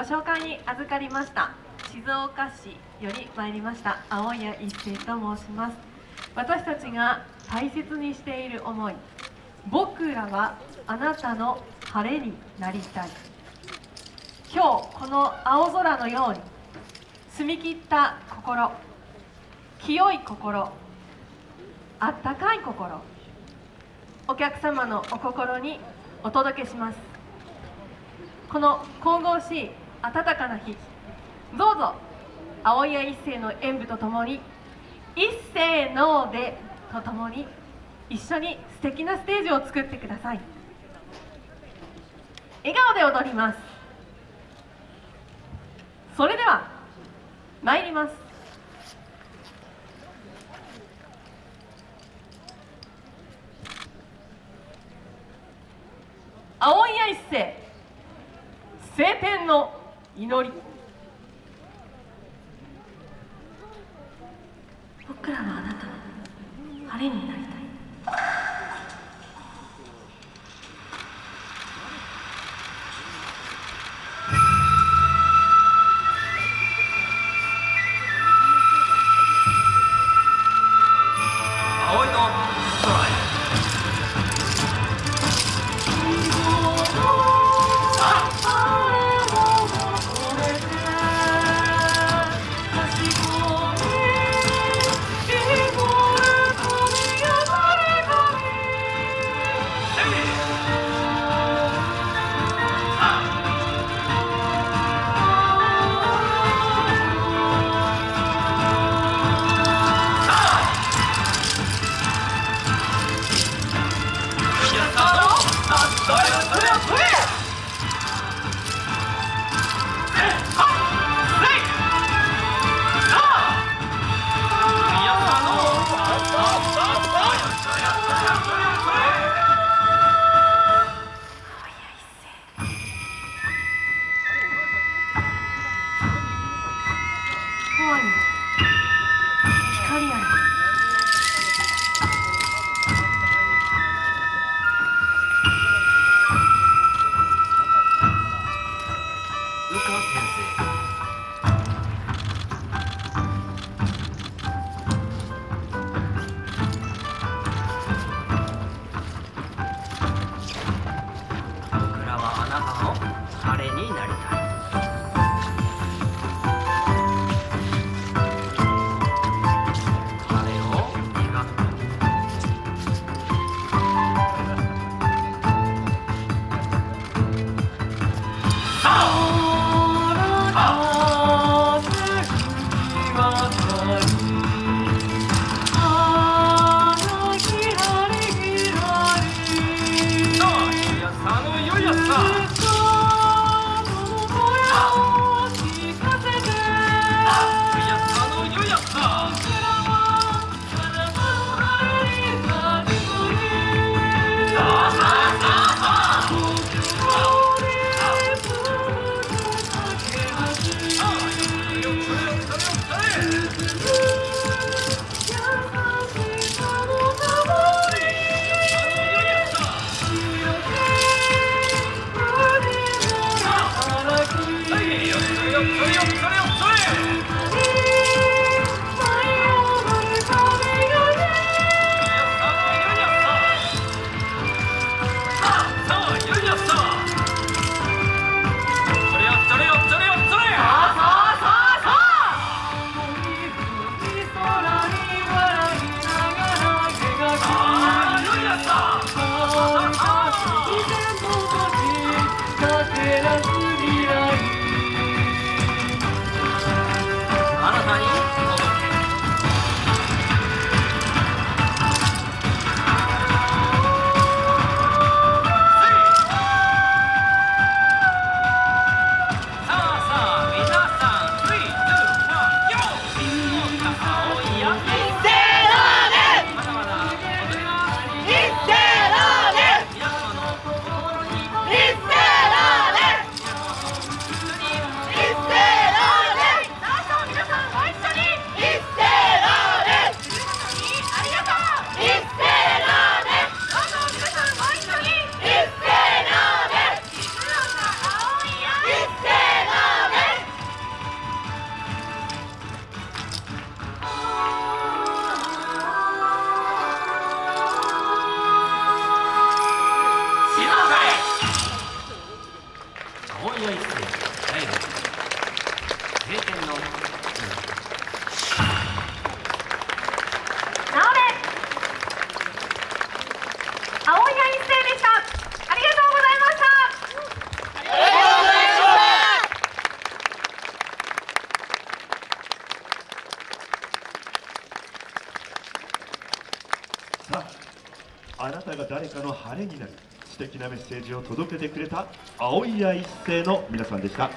ご紹介に預かりました。静岡市より参りました。青谷一生と申します。私たちが大切にしている思い。僕らはあなたの晴れになりたい。今日この青空のように澄み切った心清い心あったかい心お客様のお心にお届けします。この神々しい暖かな日。どうぞ。青谷一世の演舞とともに一世のでとともに一緒に素敵なステージを作ってください。笑顔で踊ります。それでは参ります。青谷一世晴天の祈り。僕らはあなたの晴れになりたい。葵の空へ彼になりたい。あなたが誰かの晴れになる。素敵なメッセージを届けてくれた青谷一世の皆さんでした。